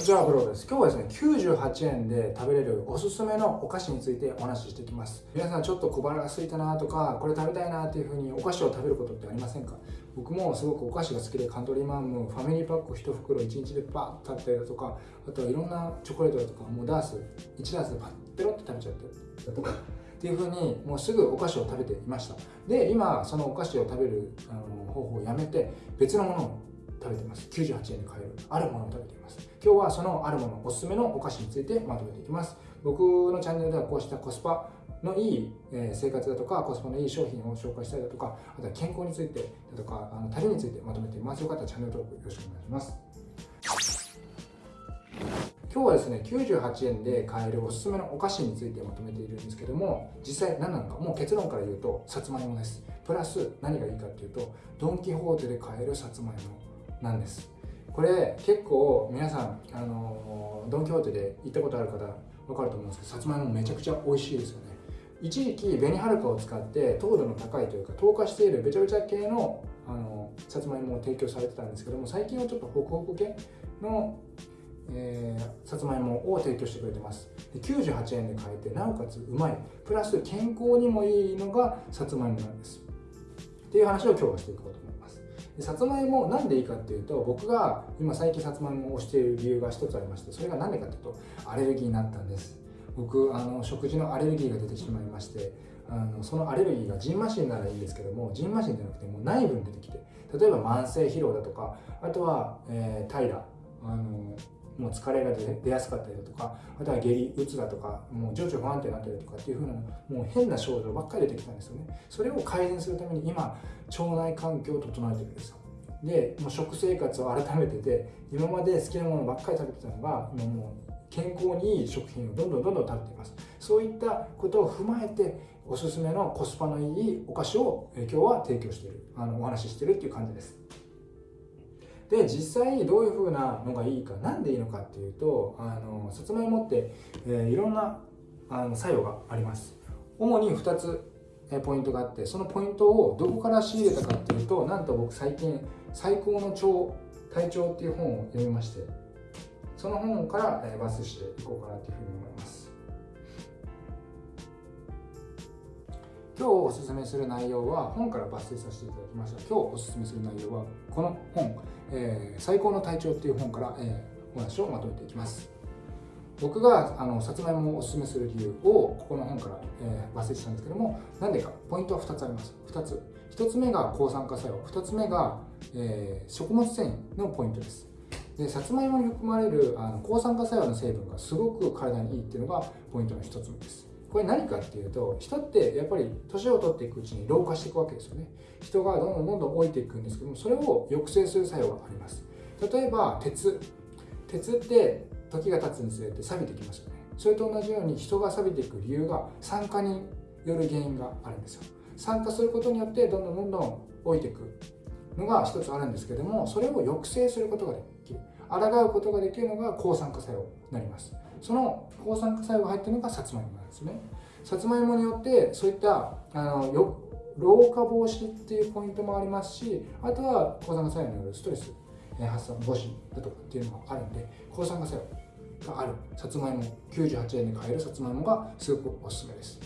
こちらはブログです。今日はですね、98円で食べれるおすすめのお菓子についてお話ししていきます。皆さんちょっと小腹が空いたなとか、これ食べたいなっていう風にお菓子を食べることってありませんか？僕もすごくお菓子が好きでカントリーマンムファミリーパック1袋1日でバッと食べたりだとかあとはいろんなチョコレートだとかもうダース1ダースでパッペロって食べちゃって。だとか。っていう風にもうすぐお菓子を食べていました。で今そのお菓子を食べるあの方法をやめて別のものを食べています。98円で買えるあるものを食べています。今日はそのあるものおすすめのお菓子についてまとめていきます。僕のチャンネルではこうしたコスパのいい生活だとかコスパのいい商品を紹介したりだとかあとは健康についてだとかあの旅についてまとめています。よかったらチャンネル登録よろしくお願いします。今日はですね98円で買えるおすすめのお菓子についてまとめているんですけども実際何なのかもう結論から言うとさつまいもです。プラス何がいいかっていうとドン・キホーテで買えるさつまいも。なんです。これ結構皆さんあのドン・キホーテで行ったことある方分かると思うんですけどさつまいもめちゃくちゃ美味しいですよね。一時期紅はるかを使って糖度の高いというか糖化しているべちゃべちゃ系のあのさつまいもを提供されてたんですけども最近はちょっとホクホク系の、えー、さつまいもを提供してくれてます。で98円で買えてなおかつうまい。プラス健康にもいいのがさつまいもなんです。っていう話を今日はしていこうと思います。でさつまいもなんでいいかっていうと僕が今最近さつまいもをしている理由が一つありましてそれが何でかっていうとアレルギーになったんです。僕あの食事のアレルギーが出てしまいましてあのそのアレルギーがジンマシンならいいんですけどもジンマシンじゃなくてもう内部に出てきて例えば慢性疲労だとかあとは、えー、平あのもう疲れが出やすかったりだとかあとは下痢うつだとかもう情緒不安定になったりとかっていう風なもう変な症状ばっかり出てきたんですよね。それを改善するために今腸内環境を整えてるんですよ。でもう食生活を改めてて今まで好きなものばっかり食べてたのが今もう健康にいい食品をどんどんどんどん食べています。そういったことを踏まえておすすめのコスパのいいお菓子を今日は提供しているあのお話ししているっていう感じです。で実際どういうふうなのがいいか何でいいのかっていうとあのさつまいもって、えー、いろんなあの作用があります。主に2つポイントがあってそのポイントをどこから仕入れたかっていうとなんと僕最近「最高の腸体調」っていう本を読みましてその本から抜粋していこうかなというふうに思います。今日おすすめする内容は本から抜粋させていただきました。今日おすすめする内容はこの本「えー、最高の体調」っていう本から、えー、お話をまとめていきます。僕があのさつまいもをおすすめする理由をここの本から、えー、抜粋したんですけどもなんでかポイントは2つあります。2つ。1つ目が抗酸化作用。2つ目が、えー、食物繊維のポイントです。でさつまいもに含まれるあの抗酸化作用の成分がすごく体にいいっていうのがポイントの一つ目です。これ何かっていうと人ってやっぱり年を取っていくうちに老化していくわけですよね。人がどんどんどんどん老いていくんですけどもそれを抑制する作用があります。例えば鉄。鉄って時が経つにつれて錆びてきますよね。それと同じように人が錆びていく理由が酸化による原因があるんですよ。酸化することによってどんどんどんどん老いていくのが一つあるんですけどもそれを抑制することができる。抗うことができるのが抗酸化作用になります。その抗酸化作用が入ってるのがさつまいもなんですね。さつまいもによってそういったあのよ老化防止っていうポイントもありますしあとは抗酸化作用によるストレス発散防止だとかっていうのがあるんで抗酸化作用がある。さつまいも98円で買えるさつまいもがすごくおすすめです。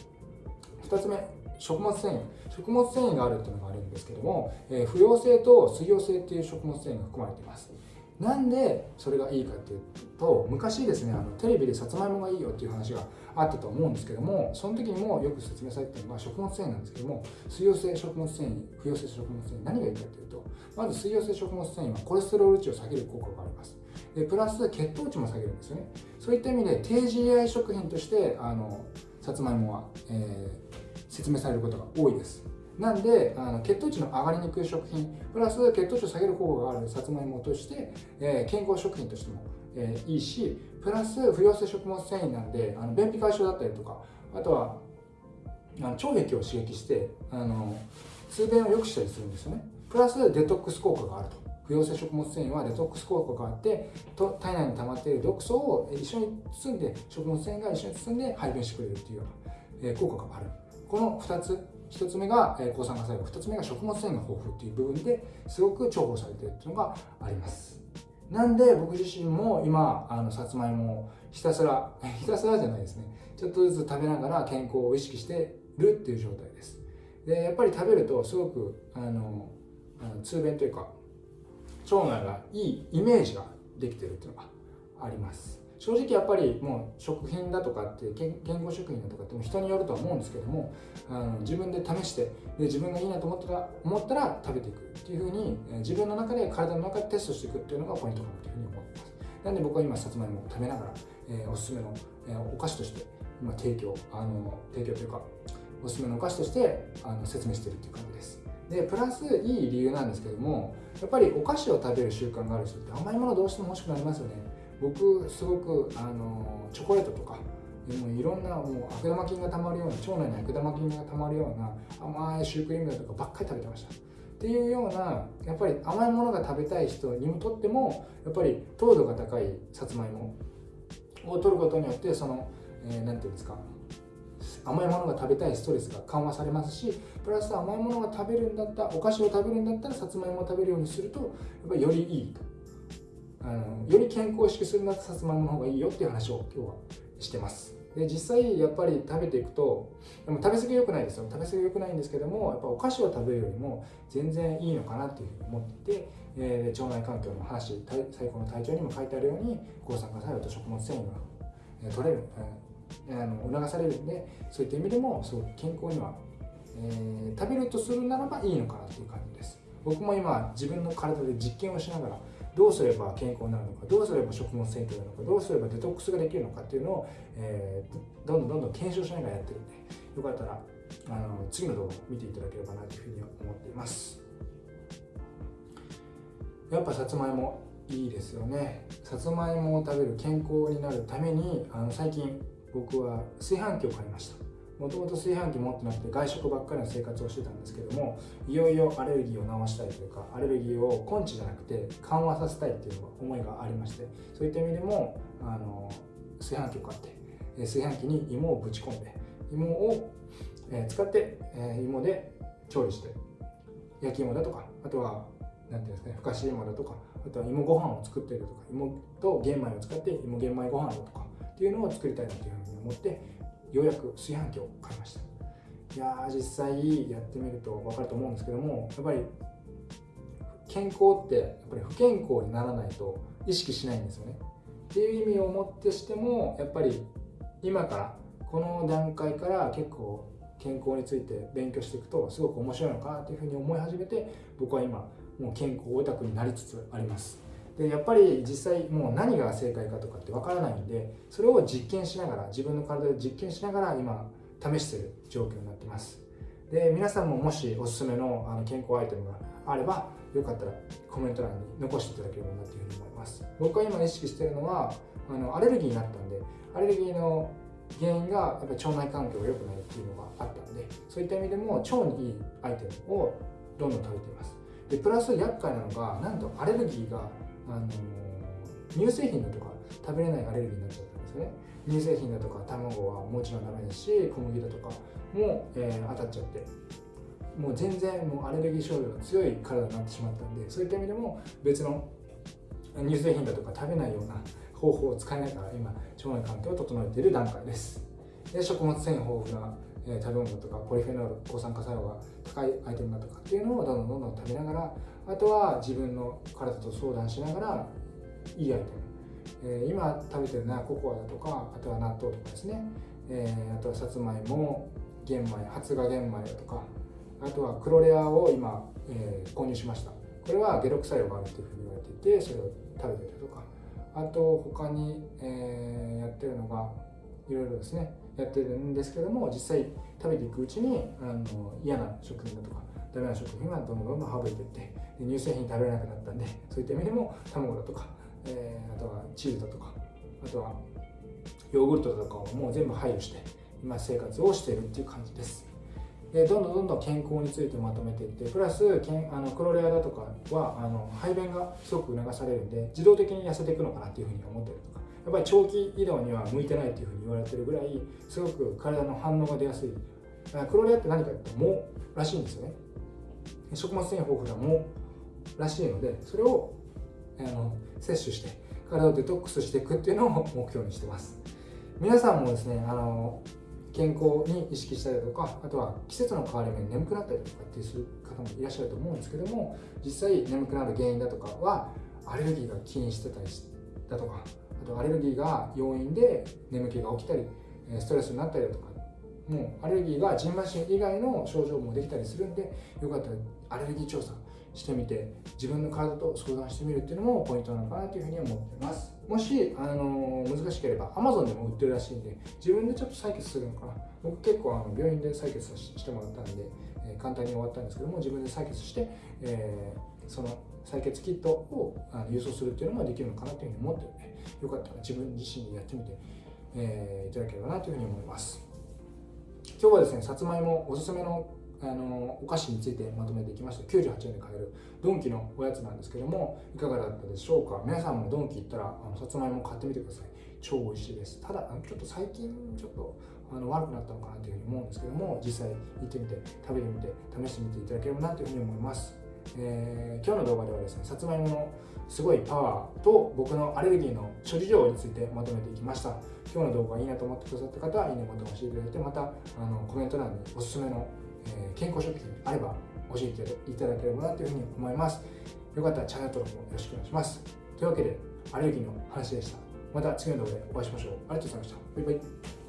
2つ目食物繊維。食物繊維があるっていうのがあるんですけども、えー、不溶性と水溶性っていう食物繊維が含まれています。なんでそれがいいかっていうと昔ですねあのテレビでさつまいもがいいよっていう話があったと思うんですけどもその時にもよく説明されてるのが食物繊維なんですけども水溶性食物繊維不溶性食物繊維何がいいかっていうとまず水溶性食物繊維はコレステロール値を下げる効果があります。でプラス血糖値も下げるんですよね。そういった意味で低 GI 食品としてあのさつまいもは、えー、説明されることが多いです。なんであの血糖値の上がりにくい食品プラス血糖値を下げる効果があるさつまいもとして、えー、健康食品としても、えー、いいしプラス不溶性食物繊維なんであの便秘解消だったりとかあとはあの腸壁を刺激してあの通便を良くしたりするんですよね。プラスデトックス効果があると。不溶性食物繊維はデトックス効果があってと体内に溜まっている毒素を一緒に包んで食物繊維が一緒に包んで排便してくれるっていうような、えー、効果がある。この2つ1つ目が抗酸化作用。2つ目が食物繊維が豊富っていう部分ですごく重宝されてるっていうのがあります。なんで僕自身も今あのさつまいもをひたすら ひたすらじゃないですね。ちょっとずつ食べながら健康を意識してるっていう状態です。でやっぱり食べるとすごくあの通便というか腸内がいいイメージができてるっていうのがあります。正直やっぱりもう食品だとかって健康食品だとかっても人によるとは思うんですけどもあの自分で試してで自分がいいなと思ったら思ったら食べていくっていうふうに自分の中で体の中でテストしていくっていうのがポイントかなというふうに思ってます。なんで僕は今さつまいもを食べながら、えー、おすすめの、えー、お菓子として今提供あの提供というかおすすめのお菓子としてあの説明しているという感じです。でプラスいい理由なんですけどもやっぱりお菓子を食べる習慣がある人って甘いものどうしても欲しくなりますよね。僕すごくあのチョコレートとかもいろんなもう悪玉菌がたまるような腸内に悪玉菌がたまるような甘いシュークリームだとかばっかり食べてました。っていうようなやっぱり甘いものが食べたい人にとってもやっぱり糖度が高いさつまいもを取ることによってその何、えー、て言うんですか甘いものが食べたいストレスが緩和されますしプラス甘いものが食べるんだったお菓子を食べるんだったらさつまいもを食べるようにするとやっぱりよりいいと。あのより健康を意識するんだったらさつまいもの方がいいよっていう話を今日はしてます。で実際やっぱり食べていくとでも食べ過ぎ良くないですよ。食べ過ぎ良くないんですけどもやっぱお菓子を食べるよりも全然いいのかなっていうふうに思っていて、えー、腸内環境の話最高の体調にも書いてあるように抗酸化作用と食物繊維が、え、取れる、えー、あの促されるんでそういった意味でもすごく健康には、えー、食べるとするならばいいのかなっていう感じです。僕も今自分の体で実験をしながらどうすれば健康になるのかどうすれば食物繊維とるのかどうすればデトックスができるのかっていうのを、えー、どんどんどんどん検証しながらやってるんでよかったらあの次の動画を見ていただければなというふうに思っています。やっぱさつまいもいいですよね。さつまいもを食べる健康になるためにあの最近僕は炊飯器を買いました。もともと炊飯器持ってなくて外食ばっかりの生活をしてたんですけどもいよいよアレルギーを治したいというかアレルギーを根治じゃなくて緩和させたいっていう思いがありましてそういった意味でもあの炊飯器を買って炊飯器に芋をぶち込んで芋を使って芋で調理して焼き芋だとかあとは何ていうんですかねふかし芋だとかあとは芋ご飯を作っているとか芋と玄米を使って芋玄米ご飯だとかっていうのを作りたいなというふうに思ってようやく炊飯器を買いました。いやー実際やってみると分かると思うんですけどもやっぱり健康ってやっぱり不健康にならないと意識しないんですよね。っていう意味をもってしてもやっぱり今からこの段階から結構健康について勉強していくとすごく面白いのかなというふうに思い始めて僕は今もう健康オタクになりつつあります。でやっぱり実際もう何が正解かとかってわからないんでそれを実験しながら自分の体で実験しながら今試してる状況になってます。で皆さんももしおすすめのあの健康アイテムがあればよかったらコメント欄に残していただければなというふうに思います。僕が今意識してるのはあのアレルギーになったんでアレルギーの原因がやっぱ腸内環境が良くないっていうのがあったんでそういった意味でも腸にいいアイテムをどんどん食べています。でプラス厄介なのがなんとアレルギーがあの乳製品だとか食べれないアレルギーになっちゃったんですよね。乳製品だとか卵はもちろんダメですし小麦だとかも、えー、当たっちゃって。もう全然もうアレルギー症状が強い体になってしまったんでそういった意味でも別の乳製品だとか食べないような方法を使いながら今腸内環境を整えている段階です。で食物繊維豊富な、えー、食べ物とかポリフェノール抗酸化作用が高いアイテムだとかっていうのをどんどんどんどん食べながらあとは自分の体と相談しながらいいアイテム、えー、今食べてるのはココアだとかあとは納豆とかですね、えー、あとはさつまいも玄米発芽玄米だとかあとはクロレアを今、えー、購入しました。これは解毒作用があるというふうに言われていてそれを食べてたりとか。あと他に、えー、やってるのがいろいろですね。やってるんですけども実際食べていくうちにあの嫌な食品だとかダメな食品はどんどんどんどん省いていって乳製品食べれなくなったんでそういった意味でも卵だとか、えー、あとはチーズだとかあとはヨーグルトだとかをもう全部配慮して今生活をしているっていう感じです。でどんどんどんどん健康についてまとめていってプラスけんあのクロレアだとかはあの排便がすごく促されるんで自動的に痩せていくのかなっていうふうに思ってるとか。やっぱり長期移動には向いてないっていうふうに言われてるぐらいすごく体の反応が出やすい。クロレアって何かって藻らしいんですよね。食物繊維豊富な藻らしいのでそれをあの摂取して体をデトックスしていくっていうのを目標にしてます。皆さんもですねあの健康に意識したりとかあとは季節の変わり目に眠くなったりとかってする方もいらっしゃると思うんですけども実際眠くなる原因だとかはアレルギーが起因してたりだとかアレルギーが要因で眠気が起きたりストレスになったりだとかもうアレルギーがジンマシン以外の症状もできたりするんでよかったらアレルギー調査してみて自分の体と相談してみるっていうのもポイントなのかなというふうに思ってます。もし、あの難しければ Amazon でも売ってるらしいんで自分でちょっと採血するのかな。僕結構あの病院で採血してもらったんで、えー、簡単に終わったんですけども自分で採血して、えー、その採血キットをあの郵送するっていうのもできるのかなというふうに思ってるのでよかったら自分自身でやってみて、えー、いただければなというふうに思います。今日はですねさつまいもおすすめのあのお菓子についてまとめていきました。98円で買えるドンキのおやつなんですけどもいかがだったでしょうか？皆さんもドンキ行ったらあのさつまいも買ってみてください。超美味しいです。ただちょっと最近ちょっとあの悪くなったのかなというふうに思うんですけども実際行ってみて食べてみて試してみていただければなというふうに思います。えー、今日の動画ではですねさつまいものすごいパワーと僕のアレルギーの諸事情についてまとめていきました今日の動画いいなと思ってくださった方はいいねボタンを押していただいてまたあのコメント欄におすすめのえー、健康食品あれば教えていただければなというふうに思います。よかったらチャンネル登録もよろしくお願いします。というわけで、アレルギーの話でした。また次の動画でお会いしましょう。ありがとうございました。バイバイ。